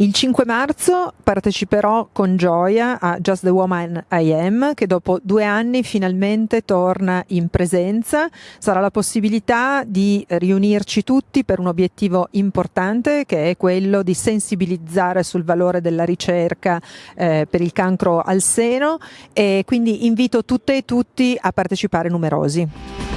Il 5 marzo parteciperò con gioia a Just the Woman I Am, che dopo due anni finalmente torna in presenza. Sarà la possibilità di riunirci tutti per un obiettivo importante, che è quello di sensibilizzare sul valore della ricerca eh, per il cancro al seno e quindi invito tutte e tutti a partecipare numerosi.